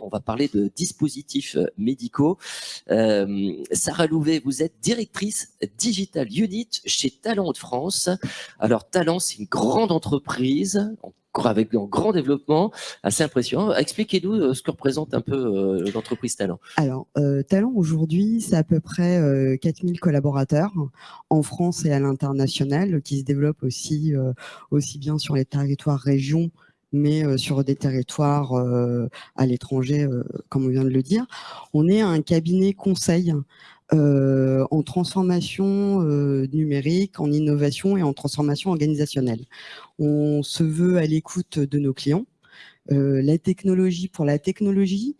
on va parler de dispositifs médicaux. Sarah Louvet, vous êtes directrice Digital Unit chez Talent de France. Alors Talent, c'est une grande entreprise, avec un grand développement, assez impressionnant. Expliquez-nous euh, ce que représente un peu euh, l'entreprise Talent. Alors, euh, Talent aujourd'hui, c'est à peu près 4000 collaborateurs en France et à l'international qui se développent aussi, aussi bien sur les territoires régions mais sur des territoires à l'étranger, comme on vient de le dire. On est un cabinet conseil euh, en transformation euh, numérique, en innovation et en transformation organisationnelle. On se veut à l'écoute de nos clients. Euh, la technologie pour la technologie,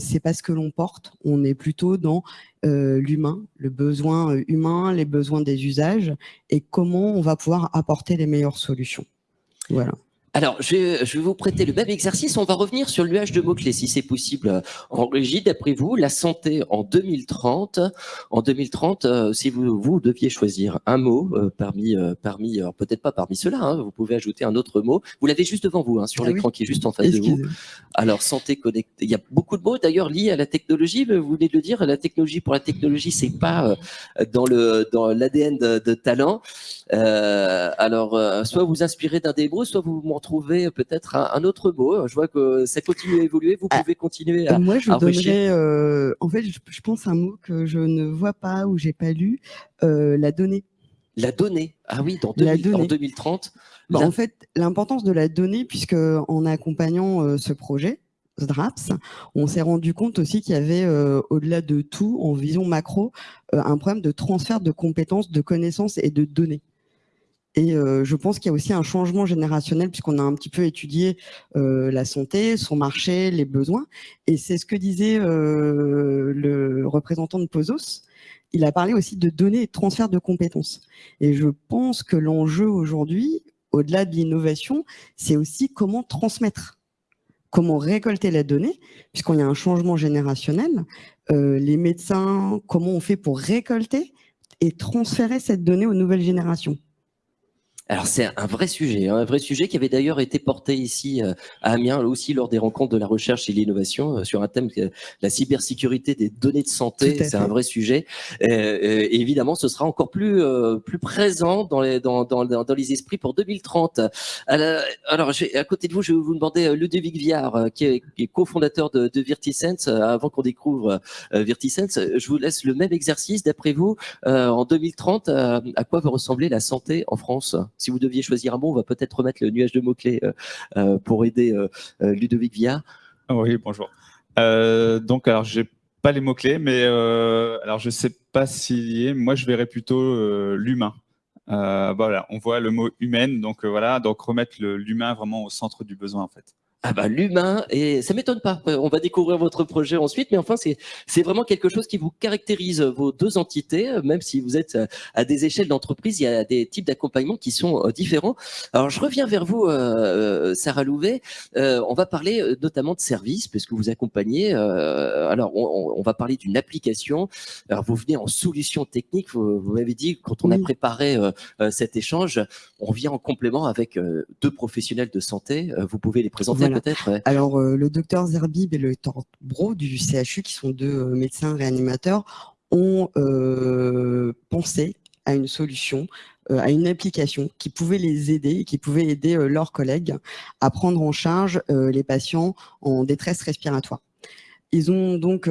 c'est pas ce que l'on porte. On est plutôt dans l'humain, le besoin humain, les besoins des usages et comment on va pouvoir apporter les meilleures solutions. Voilà. Alors, je, je, vais vous prêter le même exercice. On va revenir sur le nuage de mots-clés, si c'est possible. Euh, en régie, d'après vous, la santé en 2030. En 2030, euh, si vous, vous deviez choisir un mot euh, parmi, parmi peut-être pas parmi ceux-là, hein, vous pouvez ajouter un autre mot. Vous l'avez juste devant vous, hein, sur ah l'écran qui est juste en face de vous. Alors, santé connectée. Il y a beaucoup de mots, d'ailleurs, liés à la technologie. Vous venez de le dire, la technologie pour la technologie, c'est pas dans le dans l'ADN de, de, talent. alors, soit vous inspirez d'un des mots, soit vous trouver peut-être un, autre mot. Je vois que ça continue à évoluer. Vous ah, pouvez continuer à Moi, je donnerais, euh, en fait, je, pense un mot que je ne vois pas ou j'ai pas lu, euh, la donnée. La donnée. Ah oui, dans en 2030. Bah, en fait, l'importance de la donnée, puisque en accompagnant euh, ce projet, DRAPS, on s'est rendu compte aussi qu'il y avait, au-delà de tout, en vision macro, un problème de transfert de compétences, de connaissances et de données. Et euh, je pense qu'il y a aussi un changement générationnel puisqu'on a un petit peu étudié euh, la santé, son marché, les besoins. Et c'est ce que disait euh, le représentant de Pozos. Il a parlé aussi de données et de transfert de compétences. Et je pense que l'enjeu aujourd'hui, au-delà de l'innovation, c'est aussi comment transmettre, comment récolter la donnée, puisqu'on a un changement générationnel. les médecins, comment on fait pour récolter et transférer cette donnée aux nouvelles générations alors c'est un vrai sujet, hein, un vrai sujet qui avait d'ailleurs été porté ici euh, à Amiens, aussi lors des rencontres de la recherche et l'innovation, euh, sur un thème que la cybersécurité des données de santé, c'est un vrai sujet. et évidemment, ce sera encore plus euh, plus présent dans les dans, dans, dans les esprits pour 2030. Alors, alors à côté de vous, je vais vous demander Ludovic Viard, qui est, est cofondateur de, de Virtisense. Avant qu'on découvre Virtisense, je vous laisse le même exercice. D'après vous, en 2030, à quoi va ressembler la santé en France? Si vous deviez choisir un mot, on va peut-être remettre le nuage de mots-clés euh, euh, pour aider euh, Ludovic Via. Oui, bonjour. donc, alors, j'ai pas les mots-clés, mais alors je sais pas si moi je verrais plutôt l'humain. voilà, on voit le mot humaine, donc voilà, donc remettre l'humain vraiment au centre du besoin en fait. Ah bah l'humain, et ça m'étonne pas, on va découvrir votre projet ensuite, mais enfin c'est vraiment quelque chose qui vous caractérise vos deux entités, même si vous êtes à des échelles d'entreprise, il y a des types d'accompagnement qui sont euh, différents. Alors je reviens vers vous, euh, Sarah Louvet, euh, on va parler notamment de services, puisque vous accompagnez, alors on, va parler d'une application, alors vous venez en solution technique, vous, m'avez dit quand on a préparé cet échange, on vient en complément avec deux professionnels de santé, vous pouvez les présenter Alors, euh, le docteur Zerbib et le docteur Bro du CHU, qui sont deux euh, médecins réanimateurs, ont euh, pensé à une solution, à une application qui pouvait les aider qui pouvait aider leurs collègues à prendre en charge les patients en détresse respiratoire. Ils ont donc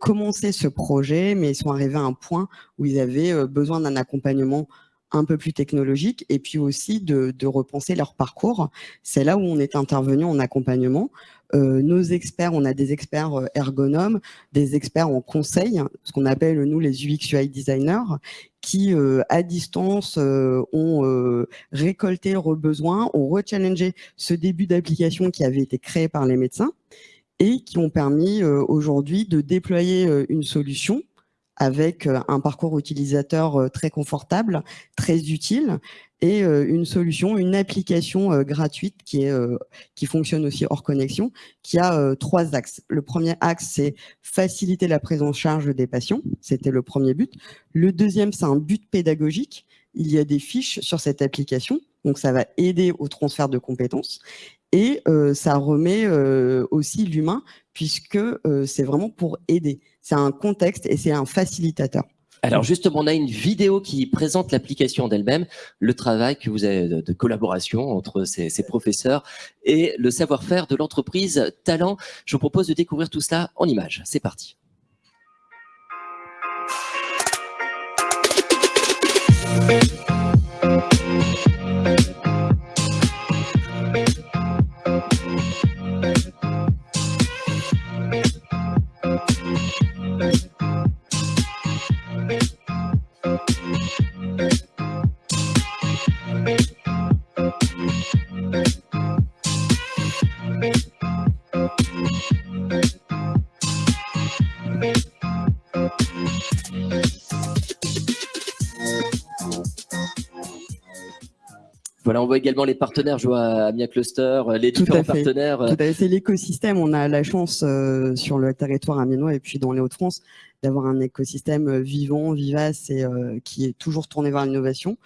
commencé ce projet, mais ils sont arrivés à un point où ils avaient besoin d'un accompagnement un peu plus technologique et puis aussi de, repenser leur parcours. C'est là où on est intervenu en accompagnement. Euh, nos experts, on a des experts euh, ergonomes, des experts en conseil, ce qu'on appelle nous les UX UI designers, qui euh, à distance ont récolté leurs besoins, ont rechallengé ce début d'application qui avait été créé par les médecins et qui ont permis aujourd'hui de déployer une solution avec euh, un parcours utilisateur euh, très confortable, très utile, et euh, une solution, une application gratuite qui, est, qui fonctionne aussi hors connexion, qui a trois axes. Le premier axe, c'est faciliter la prise en charge des patients. C'était le premier but. Le deuxième, c'est un but pédagogique. Il y a des fiches sur cette application, donc ça va aider au transfert de compétences. Et ça remet aussi l'humain, puisque c'est vraiment pour aider. C'est un contexte et c'est un facilitateur. Alors justement, on a une vidéo qui présente l'application d'elle-même, le travail que vous avez de, collaboration entre ces, professeurs et le savoir-faire de l'entreprise Talent. Je vous propose de découvrir tout cela en images. C'est parti. Voilà, on voit également les partenaires, je vois Amiens Cluster, les différents partenaires. C'est l'écosystème. On a la chance euh, sur le territoire amiénois et puis dans les Hauts-de-France d'avoir un écosystème euh, vivant, vivace et euh, qui est toujours tourné vers l'innovation.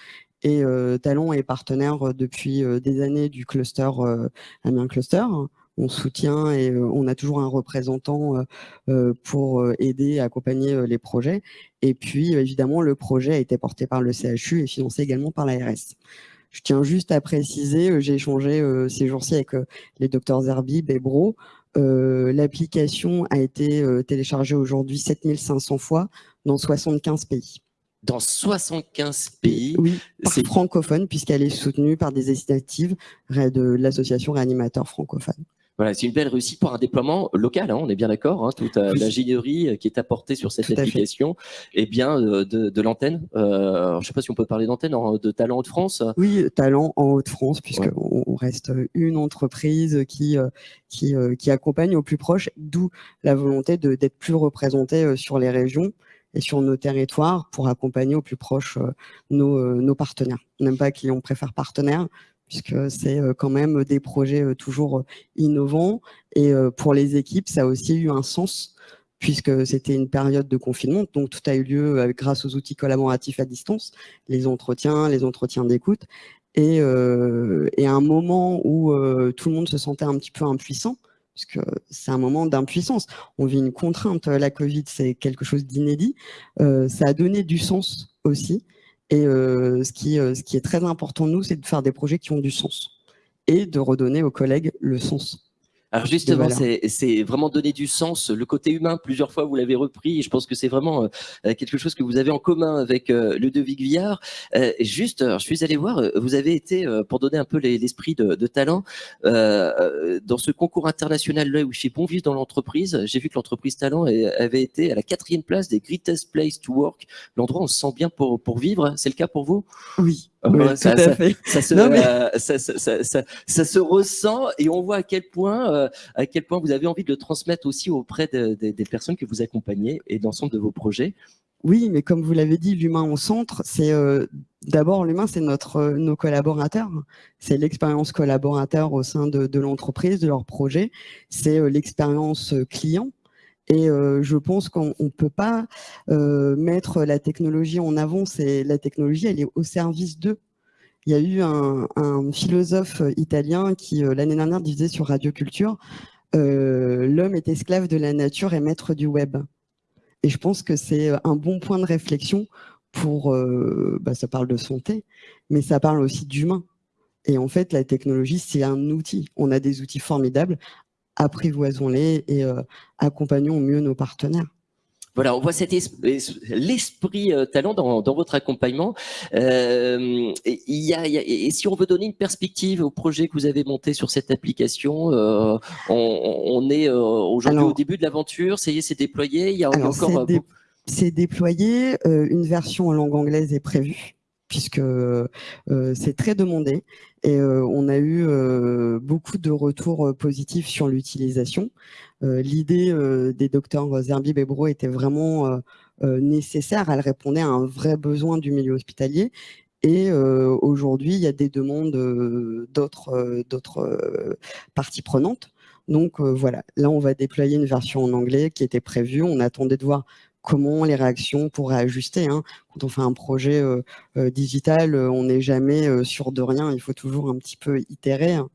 Et Talon est partenaire depuis des années du cluster Amiens Cluster on soutient et on a toujours un représentant pour aider, accompagner les projets. Et puis, évidemment, le projet a été porté par le CHU et financé également par l'ARS. Je tiens juste à préciser, euh, j'ai échangé euh, ces jours-ci avec euh, les docteurs Zerbib et Bro. L'application a été téléchargée aujourd'hui 7500 fois dans 75 pays dans 75 pays? Oui, c'est francophone puisqu'elle est soutenue par des initiatives de l'association Réanimateur francophone. Voilà, c'est une belle réussite pour un déploiement local, hein, on est bien d'accord, hein, toute euh, l'ingénierie euh, qui est apportée sur cette application, et bien euh, de, l'antenne. je ne sais pas si on peut parler d'antenne, de Talent Haute-France. Oui, Talent en Haute-France, puisqu'on on reste une entreprise qui, qui, qui accompagne au plus proche, d'où la volonté d'être plus représenté sur les régions et sur nos territoires pour accompagner au plus proche nos, nos partenaires. On n'aime pas qui on préfère partenaires, puisque c'est euh, quand même des projets euh, toujours euh, innovants. Et pour les équipes, ça a aussi eu un sens, puisque c'était une période de confinement, donc tout a eu lieu grâce aux outils collaboratifs à distance, les entretiens, les entretiens d'écoute, et, et, à un moment où tout le monde se sentait un petit peu impuissant, puisque c'est un moment d'impuissance. On vit une contrainte, la Covid, c'est quelque chose d'inédit. ça a donné du sens aussi. Et euh, ce, qui, euh, ce qui est très important, nous, c'est de faire des projets qui ont du sens et de redonner aux collègues le sens. Alors justement, c'est vraiment donner du sens, le côté humain, plusieurs fois vous l'avez repris, et je pense que c'est vraiment euh, quelque chose que vous avez en commun avec euh, le Devic Villard. Euh, juste, je suis allé voir, vous avez été, pour donner un peu l'esprit de, de, talent, dans ce concours international là où chez Bon Vivre dans l'entreprise, j'ai vu que l'entreprise Talent avait été à la quatrième place des Greatest Place to Work, l'endroit où on se sent bien pour, pour vivre, c'est le cas pour vous? Oui, ça, ça, se, ça, se, ressent et on voit à quel point, euh, à quel point vous avez envie de le transmettre aussi auprès des personnes que vous accompagnez et d'ensemble de vos projets. Oui, mais comme vous l'avez dit, l'humain au centre, c'est euh, d'abord l'humain, c'est notre euh, nos collaborateurs, c'est l'expérience collaborateur au sein de, de l'entreprise, de leur projet, c'est l'expérience client. Et euh, je pense qu'on ne peut pas euh, mettre la technologie en avant. La technologie, elle est au service d'eux. Il y a eu un, un philosophe italien qui euh, l'année dernière disait sur Radio Culture l'homme est esclave de la nature et maître du web. Et je pense que c'est un bon point de réflexion pour. Bah, ça parle de santé, mais ça parle aussi d'humain. Et en fait, la technologie, c'est un outil. On a des outils formidables apprivoisons-les et euh, accompagnons au mieux nos partenaires. Voilà, on voit cet l'esprit euh, talent dans, votre accompagnement. Euh, il y a, et si on veut donner une perspective au projet que vous avez monté sur cette application, on, est aujourd'hui au début de l'aventure, ça y est, c'est déployé. Il y a encore. C'est déployé. une version en langue anglaise est prévue puisque c'est très demandé. Et on a eu beaucoup de retours positifs sur l'utilisation. L'idée des docteurs Zerbib et Bro était vraiment nécessaire. Elle répondait à un vrai besoin du milieu hospitalier. Et aujourd'hui, il y a des demandes d'autres parties prenantes. Donc voilà, là on va déployer une version en anglais qui était prévue. On attendait de voir comment les réactions pourraient ajuster. Hein. Quand on fait un projet euh, euh, digital, euh, on n'est jamais sûr de rien, il faut toujours un petit peu itérer. Hein.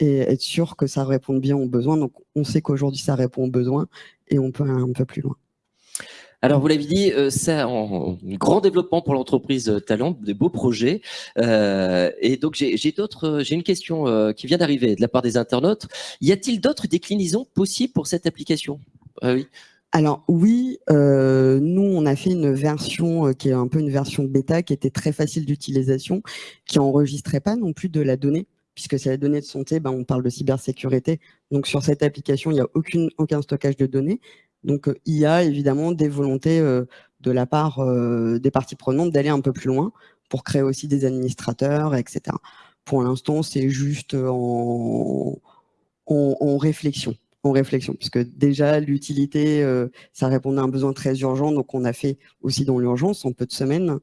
et être sûr que ça réponde bien aux besoins. Donc, on sait qu'aujourd'hui, ça répond aux besoins et on peut aller un peu plus loin. Alors, vous l'avez dit, c'est un grand développement pour l'entreprise Talent, de beaux projets. Et donc, j'ai d'autres, j'ai une question qui vient d'arriver de la part des internautes. Y a-t-il d'autres déclinaisons possibles pour cette application? Ah Oui. Alors oui, nous on a fait une version qui est un peu une version bêta qui était très facile d'utilisation, qui enregistrait pas non plus de la donnée puisque c'est la donnée de santé, ben, on parle de cybersécurité. Donc sur cette application, il n'y a aucune, aucun stockage de données. Donc il y a évidemment des volontés euh, de la part euh, des parties prenantes d'aller un peu plus loin pour créer aussi des administrateurs, etc. Pour l'instant, c'est juste en, en, réflexion en réflexion, puisque déjà l'utilité, euh, ça répondait à un besoin très urgent, donc on a fait aussi dans l'urgence en peu de semaines,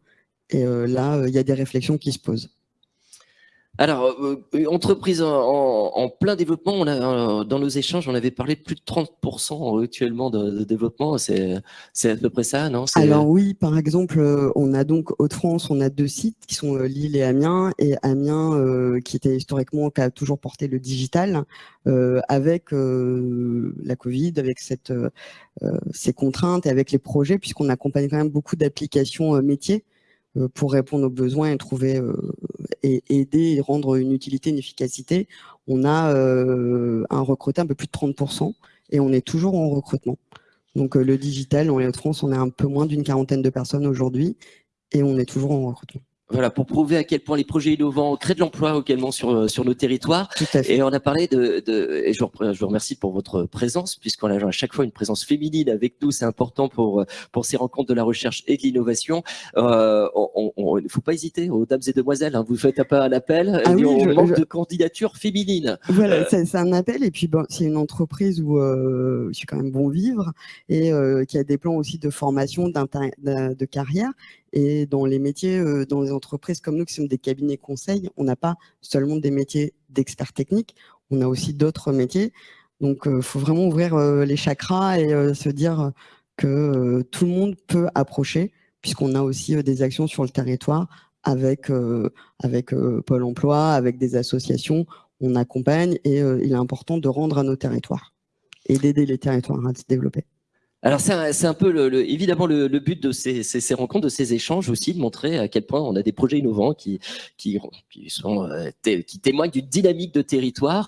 et là, il y a des réflexions qui se posent. Alors, euh, euh, entreprise en, plein développement, on a, euh, dans nos échanges, on avait parlé de plus de 30% actuellement de, développement. C'est à peu près ça, non? Alors oui, par exemple, on a donc Haute-France, on a deux sites qui sont Lille et Amiens. Et Amiens, qui était historiquement, qui a toujours porté le digital, avec la Covid, avec cette, ces contraintes et avec les projets, puisqu'on accompagne quand même beaucoup d'applications métiers pour répondre aux besoins et trouver et aider et rendre une utilité, une efficacité, on a euh, un recruté un peu plus de 30% et on est toujours en recrutement. Donc euh, le digital, en Hauts-de-France, on est un peu moins d'une quarantaine de personnes aujourd'hui et on est toujours en recrutement. Voilà, pour prouver à quel point les projets innovants créent de l'emploi également sur, euh, sur nos territoires. Et on a parlé de, de et je vous, je vous remercie pour votre présence, puisqu'on a à chaque fois une présence féminine avec nous, c'est important pour, euh, pour ces rencontres de la recherche et de l'innovation. Euh, il ne faut pas hésiter, aux dames et demoiselles, hein, vous faites un peu un appel, ah oui, on manque de candidatures féminines. Voilà, c'est un appel, et puis bon, c'est une entreprise où euh, je suis quand même bon vivre, et qui a des plans aussi de formation, de carrière, et dans les métiers, euh, dans les entreprises comme nous qui sommes des cabinets conseils, on n'a pas seulement des métiers d'experts techniques, on a aussi d'autres métiers. Donc, il euh, faut vraiment ouvrir euh, les chakras et se dire que tout le monde peut approcher, puisqu'on a aussi des actions sur le territoire avec, avec Pôle emploi, avec des associations. On accompagne et il est important de rendre à nos territoires et d'aider les territoires à se développer. Alors c'est un, peu le, évidemment le, but de ces, rencontres, de ces échanges aussi, de montrer à quel point on a des projets innovants qui, euh, qui témoignent d'une dynamique de territoire.